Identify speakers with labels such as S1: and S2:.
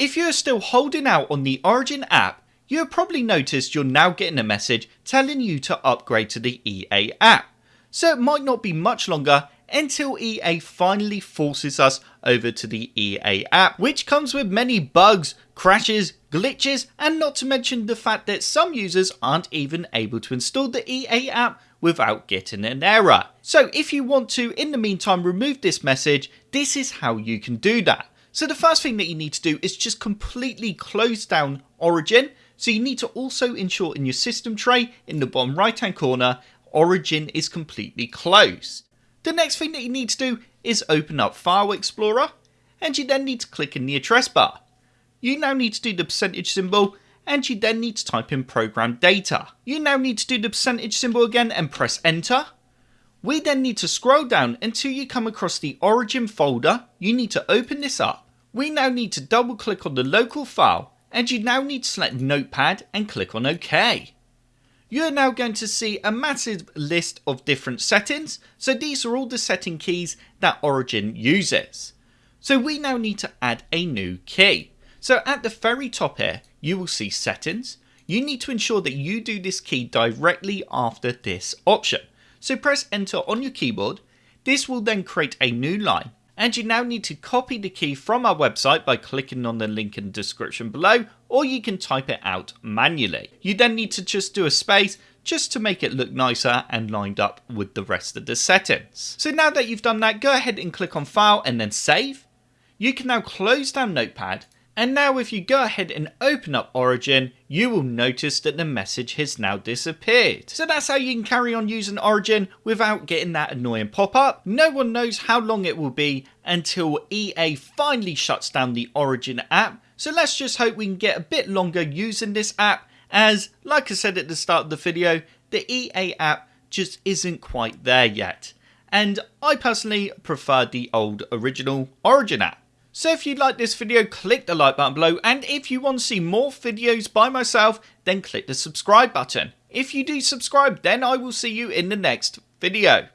S1: If you're still holding out on the Origin app, you have probably noticed you're now getting a message telling you to upgrade to the EA app. So it might not be much longer until EA finally forces us over to the EA app, which comes with many bugs, crashes, glitches, and not to mention the fact that some users aren't even able to install the EA app without getting an error. So if you want to, in the meantime, remove this message, this is how you can do that. So the first thing that you need to do is just completely close down Origin. So you need to also ensure in your system tray in the bottom right hand corner, Origin is completely closed. The next thing that you need to do is open up File Explorer and you then need to click in the address bar. You now need to do the percentage symbol and you then need to type in program data. You now need to do the percentage symbol again and press enter. We then need to scroll down until you come across the origin folder. You need to open this up. We now need to double click on the local file and you now need to select notepad and click on OK you're now going to see a massive list of different settings. So these are all the setting keys that Origin uses. So we now need to add a new key. So at the very top here, you will see settings. You need to ensure that you do this key directly after this option. So press enter on your keyboard. This will then create a new line and you now need to copy the key from our website by clicking on the link in the description below or you can type it out manually. You then need to just do a space just to make it look nicer and lined up with the rest of the settings. So now that you've done that, go ahead and click on file and then save. You can now close down Notepad and now if you go ahead and open up Origin, you will notice that the message has now disappeared. So that's how you can carry on using Origin without getting that annoying pop-up. No one knows how long it will be until EA finally shuts down the Origin app. So let's just hope we can get a bit longer using this app as, like I said at the start of the video, the EA app just isn't quite there yet. And I personally prefer the old original Origin app. So if you like this video, click the like button below, and if you want to see more videos by myself, then click the subscribe button. If you do subscribe, then I will see you in the next video.